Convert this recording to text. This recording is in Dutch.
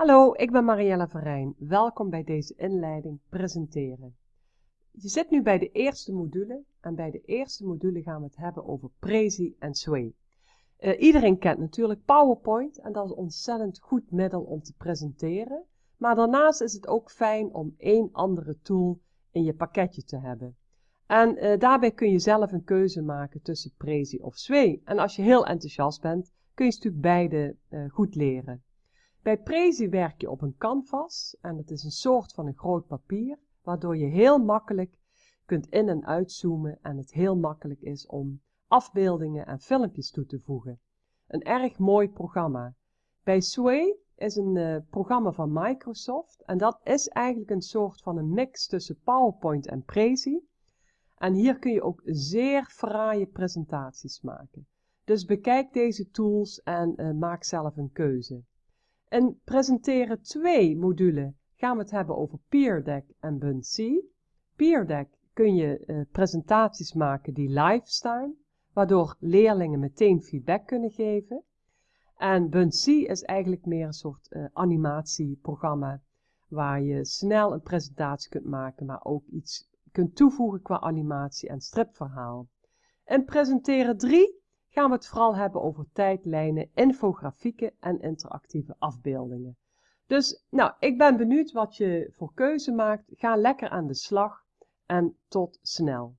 Hallo, ik ben Mariella Verijn. Welkom bij deze inleiding presenteren. Je zit nu bij de eerste module en bij de eerste module gaan we het hebben over Prezi en Sway. Uh, iedereen kent natuurlijk PowerPoint en dat is een ontzettend goed middel om te presenteren. Maar daarnaast is het ook fijn om één andere tool in je pakketje te hebben. En uh, daarbij kun je zelf een keuze maken tussen Prezi of Sway. En als je heel enthousiast bent, kun je natuurlijk beide uh, goed leren. Bij Prezi werk je op een canvas en het is een soort van een groot papier, waardoor je heel makkelijk kunt in- en uitzoomen en het heel makkelijk is om afbeeldingen en filmpjes toe te voegen. Een erg mooi programma. Bij Sway is een uh, programma van Microsoft en dat is eigenlijk een soort van een mix tussen PowerPoint en Prezi. En hier kun je ook zeer fraaie presentaties maken. Dus bekijk deze tools en uh, maak zelf een keuze. In presenteren 2 module gaan we het hebben over PeerDeck en Buncee. PeerDeck kun je uh, presentaties maken die live staan, waardoor leerlingen meteen feedback kunnen geven. En Buncee is eigenlijk meer een soort uh, animatieprogramma waar je snel een presentatie kunt maken, maar ook iets kunt toevoegen qua animatie en stripverhaal. In presenteren 3 gaan we het vooral hebben over tijdlijnen, infografieken en interactieve afbeeldingen. Dus nou, ik ben benieuwd wat je voor keuze maakt. Ga lekker aan de slag en tot snel.